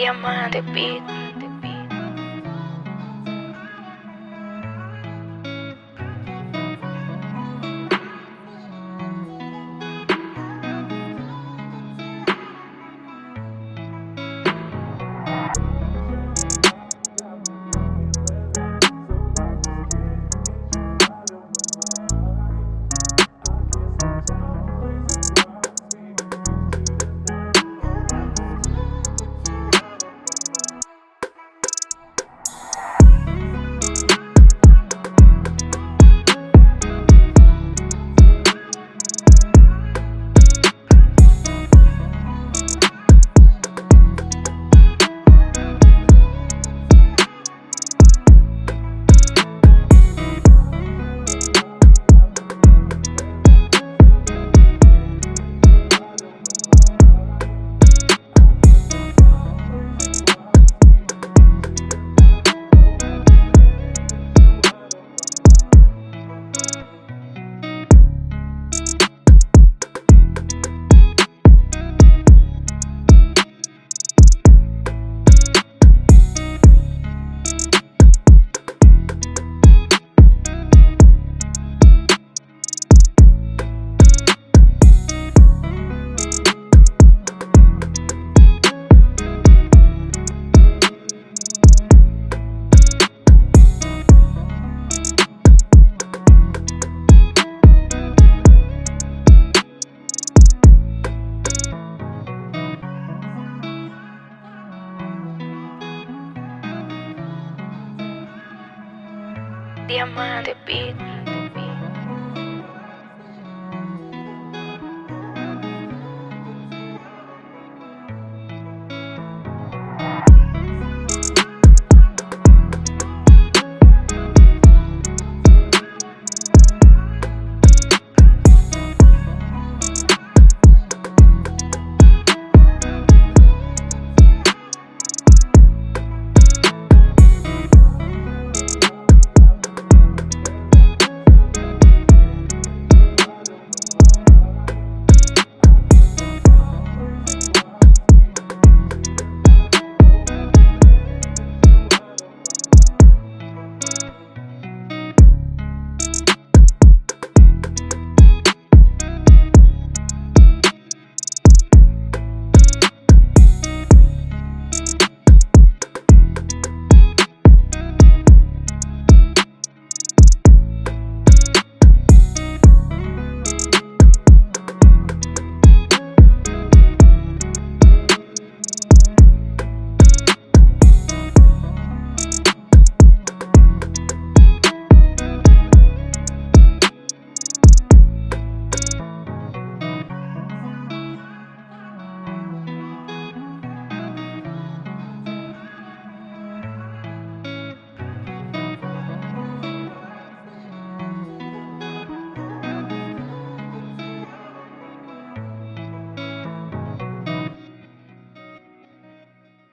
Diamante Beat. Diamante Beat.